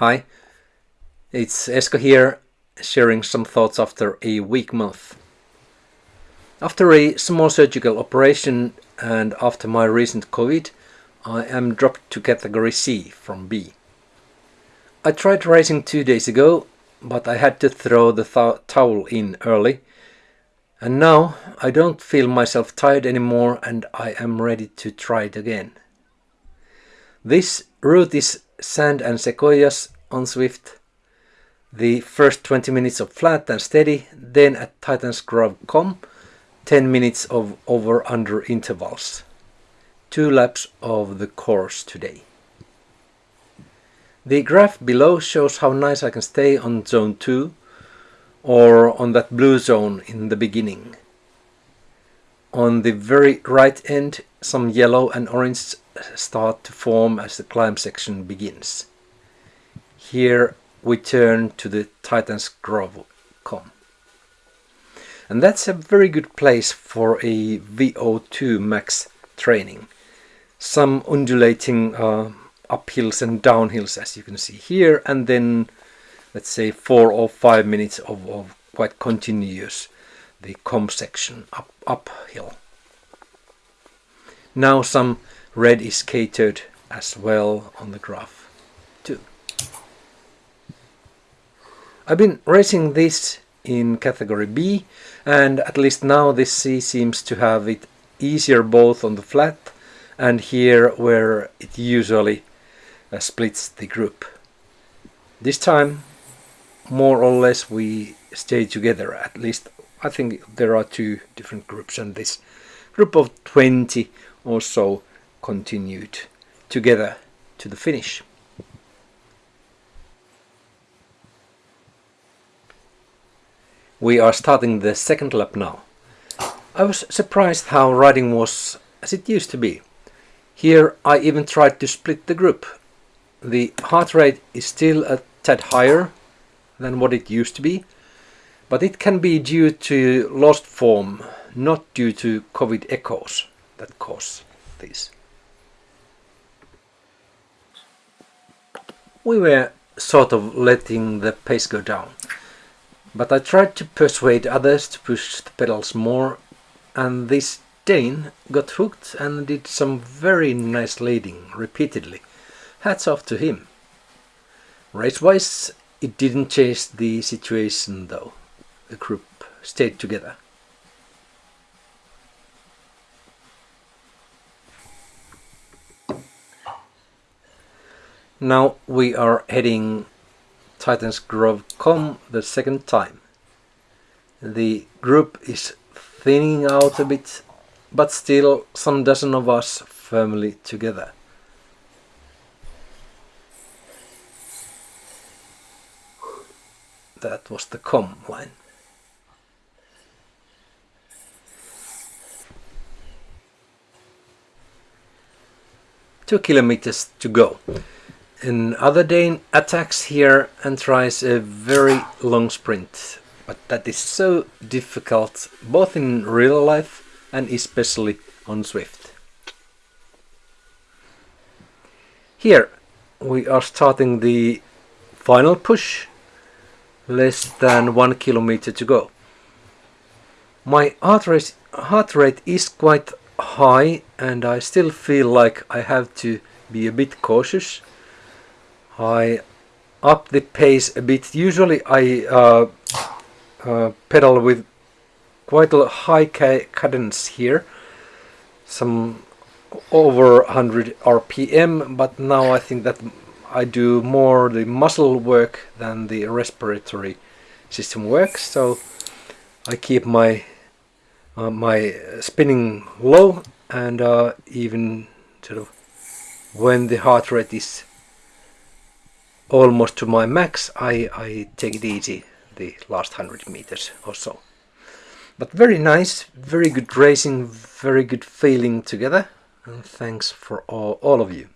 Hi, it's Esko here, sharing some thoughts after a week month. After a small surgical operation and after my recent COVID, I am dropped to category C from B. I tried racing two days ago, but I had to throw the th towel in early. And now I don't feel myself tired anymore and I am ready to try it again. This route is sand and sequoias on Zwift. The first 20 minutes of flat and steady, then at Titans Grove KOM, 10 minutes of over-under intervals. Two laps of the course today. The graph below shows how nice I can stay on zone 2 or on that blue zone in the beginning. On the very right end, some yellow and orange start to form as the climb section begins. Here we turn to the Titans Grove KOM. And that's a very good place for a VO2 max training. Some undulating uh, uphills and downhills as you can see here and then let's say four or five minutes of, of quite continuous the KOM section up uphill. Now some red is catered as well on the graph too. I've been racing this in category B and at least now this C seems to have it easier both on the flat and here where it usually uh, splits the group. This time more or less we stay together at least I think there are two different groups and this group of 20 or so continued together to the finish. We are starting the second lap now. I was surprised how riding was as it used to be. Here I even tried to split the group. The heart rate is still a tad higher than what it used to be, but it can be due to lost form, not due to COVID echoes that cause this. We were sort of letting the pace go down, but I tried to persuade others to push the pedals more and this Dane got hooked and did some very nice leading repeatedly. Hats off to him. Race-wise, it didn't change the situation though the group stayed together. Now we are heading Titans Grove KOM the second time. The group is thinning out a bit, but still some dozen of us firmly together. That was the KOM line. two kilometers to go. Another Dane attacks here and tries a very long sprint, but that is so difficult both in real life and especially on Zwift. Here we are starting the final push, less than one kilometer to go. My heart rate, heart rate is quite high and I still feel like I have to be a bit cautious. I up the pace a bit. Usually I uh, uh, pedal with quite a high ca cadence here, some over 100 RPM, but now I think that I do more the muscle work than the respiratory system works, so I keep my uh, my spinning low and uh, even sort of when the heart rate is almost to my max I, I take it easy the last 100 meters or so. But very nice, very good racing, very good feeling together and thanks for all, all of you.